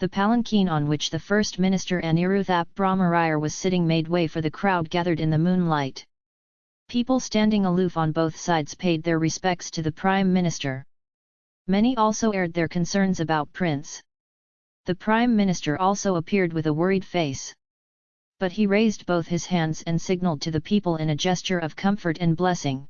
The palanquin on which the First Minister Aniruthap Brahmarayar was sitting made way for the crowd gathered in the moonlight. People standing aloof on both sides paid their respects to the Prime Minister. Many also aired their concerns about Prince. The Prime Minister also appeared with a worried face. But he raised both his hands and signalled to the people in a gesture of comfort and blessing.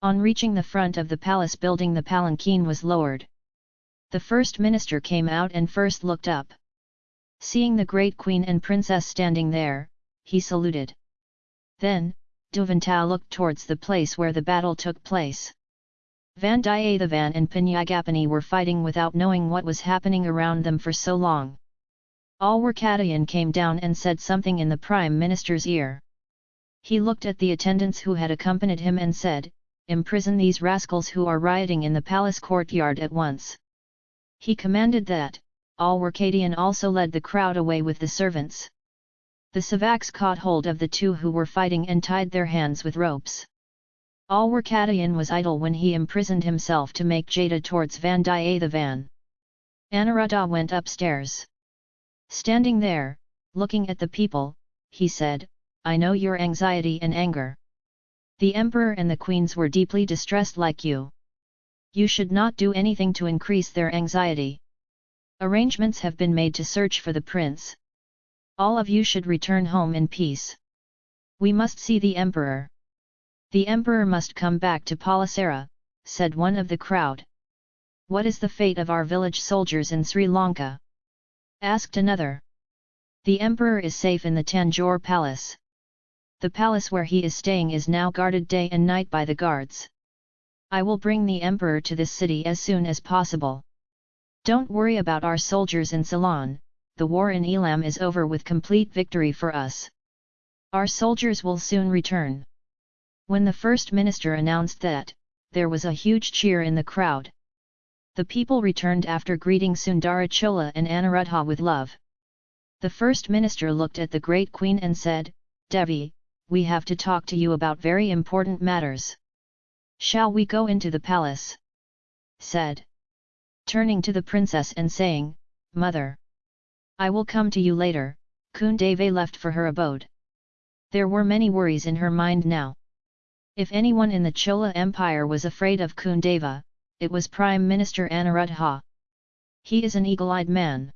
On reaching the front of the palace building the palanquin was lowered. The First Minister came out and first looked up. Seeing the great Queen and Princess standing there, he saluted. Then, Duvantau looked towards the place where the battle took place. Vandiyathevan and Pinyagapani were fighting without knowing what was happening around them for so long. All Alwarkadayan came down and said something in the Prime Minister's ear. He looked at the attendants who had accompanied him and said, Imprison these rascals who are rioting in the palace courtyard at once. He commanded that, Alwarkadian also led the crowd away with the servants. The Savaks caught hold of the two who were fighting and tied their hands with ropes. Alwarkadayan was idle when he imprisoned himself to make Jada towards Vandiyathevan. Anuruddha went upstairs. Standing there, looking at the people, he said, I know your anxiety and anger. The emperor and the queens were deeply distressed like you. You should not do anything to increase their anxiety. Arrangements have been made to search for the prince. All of you should return home in peace. We must see the emperor. The emperor must come back to Palasara, said one of the crowd. What is the fate of our village soldiers in Sri Lanka? asked another. The emperor is safe in the Tanjore palace. The palace where he is staying is now guarded day and night by the guards. I will bring the emperor to this city as soon as possible. Don't worry about our soldiers in Ceylon, the war in Elam is over with complete victory for us. Our soldiers will soon return. When the First Minister announced that, there was a huge cheer in the crowd. The people returned after greeting Sundarachola and Anuruddha with love. The First Minister looked at the great Queen and said, Devi, we have to talk to you about very important matters. Shall we go into the palace? said. Turning to the princess and saying, Mother! I will come to you later, Kundave left for her abode. There were many worries in her mind now. If anyone in the Chola Empire was afraid of Kundava, it was Prime Minister Anuruddha. He is an eagle-eyed man.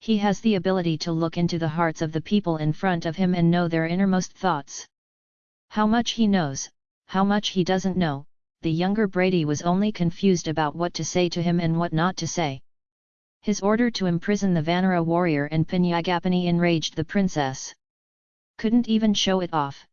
He has the ability to look into the hearts of the people in front of him and know their innermost thoughts. How much he knows, how much he doesn't know, the younger Brady was only confused about what to say to him and what not to say. His order to imprison the Vanara warrior and Pinyagapani enraged the princess. Couldn't even show it off.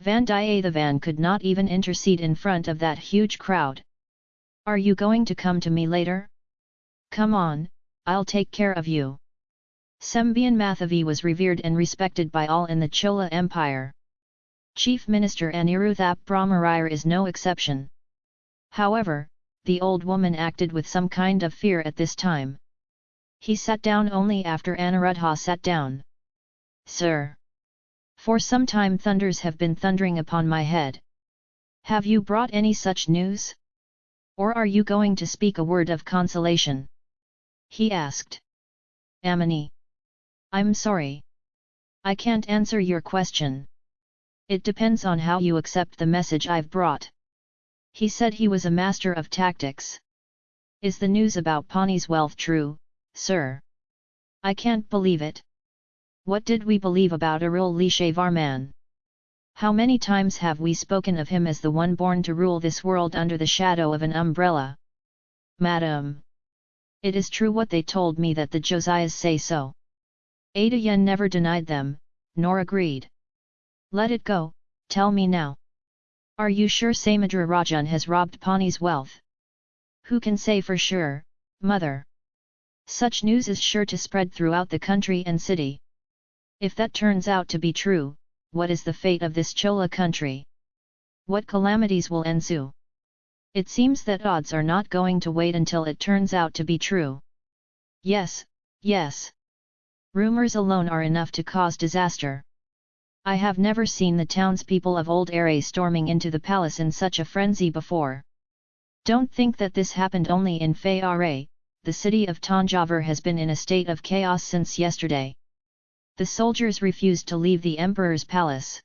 Vandiyathevan could not even intercede in front of that huge crowd. Are you going to come to me later? Come on, I'll take care of you. Sembian Mathavi was revered and respected by all in the Chola Empire. Chief Minister Aniruthap Brahmarayar is no exception. However, the old woman acted with some kind of fear at this time. He sat down only after Anuruddha sat down. Sir! For some time thunders have been thundering upon my head. Have you brought any such news? Or are you going to speak a word of consolation? He asked. Amini. I'm sorry. I can't answer your question. It depends on how you accept the message I've brought. He said he was a master of tactics. Is the news about Pani's wealth true, sir? I can't believe it. What did we believe about Arulmozhivarman? How many times have we spoken of him as the one born to rule this world under the shadow of an umbrella? Madam! It is true what they told me that the Josiahs say so. Ada Yen never denied them, nor agreed. Let it go, tell me now. Are you sure Samudra Rajan has robbed Pani's wealth? Who can say for sure, mother? Such news is sure to spread throughout the country and city. If that turns out to be true, what is the fate of this Chola country? What calamities will ensue? It seems that odds are not going to wait until it turns out to be true. Yes, yes. Rumors alone are enough to cause disaster. I have never seen the townspeople of Old Aray storming into the palace in such a frenzy before. Don't think that this happened only in Fay the city of Tanjavur has been in a state of chaos since yesterday. The soldiers refused to leave the emperor's palace.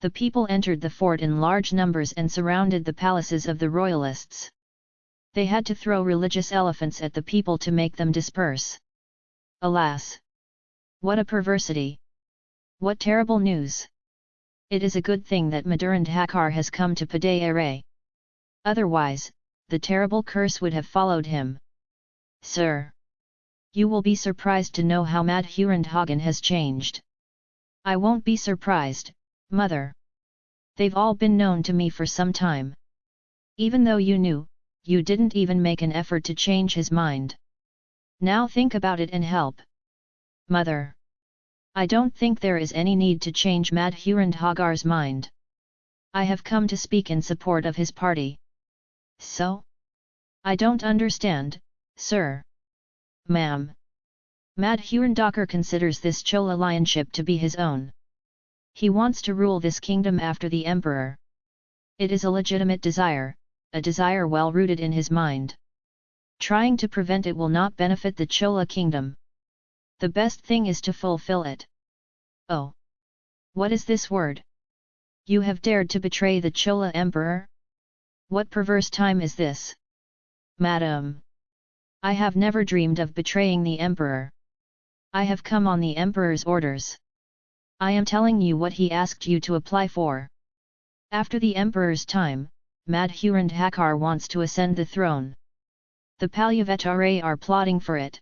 The people entered the fort in large numbers and surrounded the palaces of the royalists. They had to throw religious elephants at the people to make them disperse. Alas! What a perversity! What terrible news! It is a good thing that Madurandhakar has come to Padayere. Otherwise, the terrible curse would have followed him. Sir! You will be surprised to know how Madhurandhagan has changed. I won't be surprised, mother. They've all been known to me for some time. Even though you knew, you didn't even make an effort to change his mind. Now think about it and help. Mother. I don't think there is any need to change Madhurandhagar's mind. I have come to speak in support of his party. So? I don't understand, sir. Ma'am. Madhurandhakar considers this Chola lionship to be his own. He wants to rule this kingdom after the emperor. It is a legitimate desire, a desire well rooted in his mind. Trying to prevent it will not benefit the Chola kingdom. The best thing is to fulfill it. Oh! What is this word? You have dared to betray the Chola emperor? What perverse time is this? Madam! I have never dreamed of betraying the emperor. I have come on the emperor's orders. I am telling you what he asked you to apply for. After the emperor's time, Madhurandhakar wants to ascend the throne. The Palyavetare are plotting for it.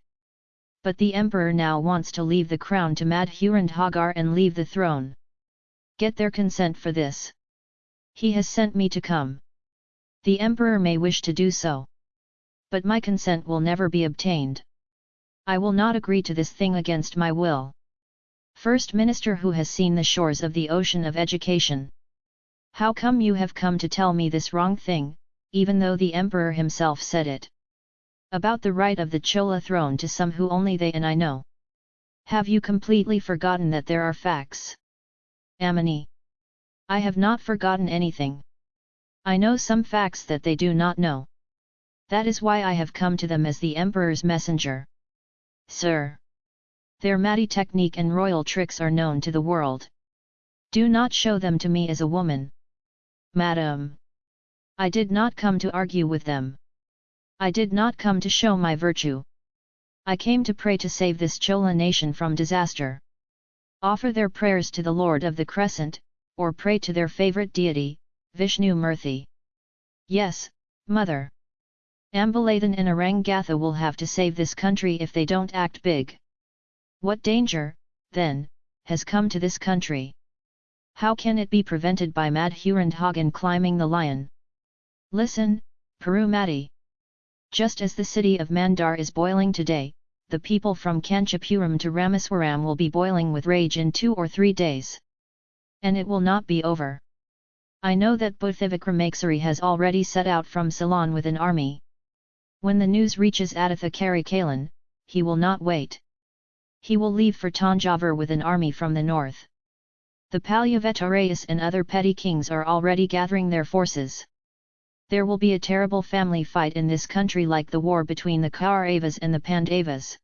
But the emperor now wants to leave the crown to Madhurandhagar and leave the throne. Get their consent for this. He has sent me to come. The emperor may wish to do so. But my consent will never be obtained. I will not agree to this thing against my will. First Minister who has seen the shores of the ocean of education. How come you have come to tell me this wrong thing, even though the Emperor himself said it? About the right of the Chola throne to some who only they and I know. Have you completely forgotten that there are facts? Amini. I have not forgotten anything. I know some facts that they do not know. That is why I have come to them as the Emperor's messenger. Sir. Their Mati technique and royal tricks are known to the world. Do not show them to me as a woman. Madam. I did not come to argue with them. I did not come to show my virtue. I came to pray to save this Chola nation from disaster. Offer their prayers to the Lord of the Crescent, or pray to their favorite deity, Vishnu Murthy. Yes, Mother. Ambalathan and Arangatha will have to save this country if they don't act big. What danger, then, has come to this country? How can it be prevented by Madhurandhagan climbing the lion? Listen, Perumati. Just as the city of Mandar is boiling today, the people from Kanchipuram to Rameswaram will be boiling with rage in two or three days. And it will not be over. I know that Buddhavikramakesari has already set out from Ceylon with an army. When the news reaches Aditha Karikalan, he will not wait. He will leave for Tanjavur with an army from the north. The Palyavetarayas and other petty kings are already gathering their forces. There will be a terrible family fight in this country like the war between the Kauravas and the Pandavas.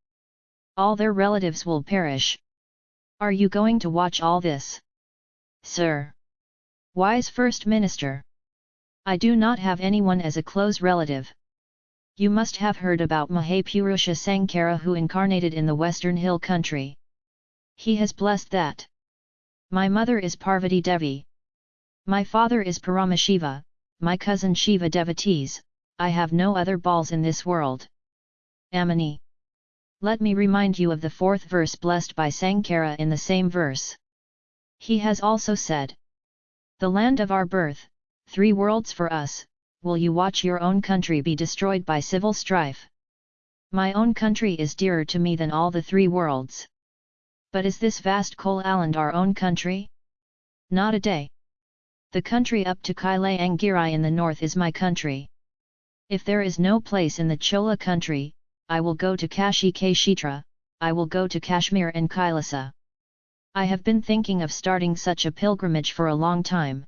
All their relatives will perish. Are you going to watch all this? Sir! Wise First Minister! I do not have anyone as a close relative. You must have heard about Mahapurusha Sankara who incarnated in the western hill country. He has blessed that. My mother is Parvati Devi. My father is Paramashiva, my cousin Shiva devotees, I have no other balls in this world. Amini. Let me remind you of the fourth verse blessed by Sankara in the same verse. He has also said, The land of our birth, three worlds for us, will you watch your own country be destroyed by civil strife? My own country is dearer to me than all the three worlds. But is this vast Kolaland our own country? Not a day. The country up to Kailayangirai in the north is my country. If there is no place in the Chola country, I will go to Kashi Kshetra, I will go to Kashmir and Kailasa. I have been thinking of starting such a pilgrimage for a long time.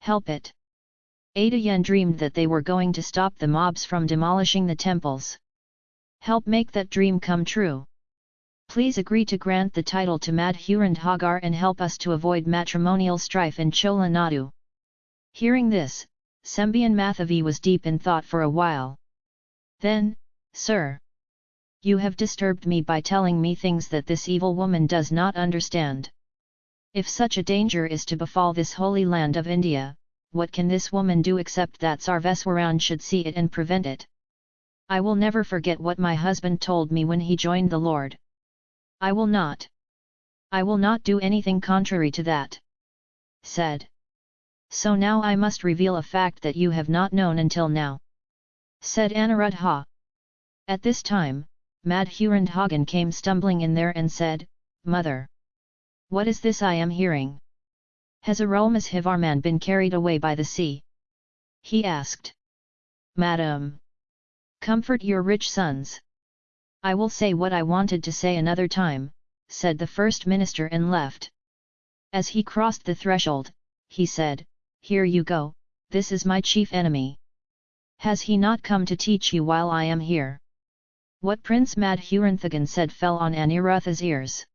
Help it. Ada dreamed that they were going to stop the mobs from demolishing the temples. Help make that dream come true. Please agree to grant the title to Madhurandhagar and help us to avoid matrimonial strife in Chola Nadu. Hearing this, Sembian Mathavi was deep in thought for a while. Then, Sir, you have disturbed me by telling me things that this evil woman does not understand. If such a danger is to befall this holy land of India, what can this woman do except that Sarveswaran should see it and prevent it? I will never forget what my husband told me when he joined the Lord. I will not. I will not do anything contrary to that. Said. So now I must reveal a fact that you have not known until now. Said Anuruddha. At this time, Madhurandhagan came stumbling in there and said, Mother! What is this I am hearing? Has Arulmozhivarman been carried away by the sea? He asked. Madam! Comfort your rich sons. I will say what I wanted to say another time, said the first minister and left. As he crossed the threshold, he said, Here you go, this is my chief enemy. Has he not come to teach you while I am here? What Prince Madhuranthagan said fell on Aniruddha's ears.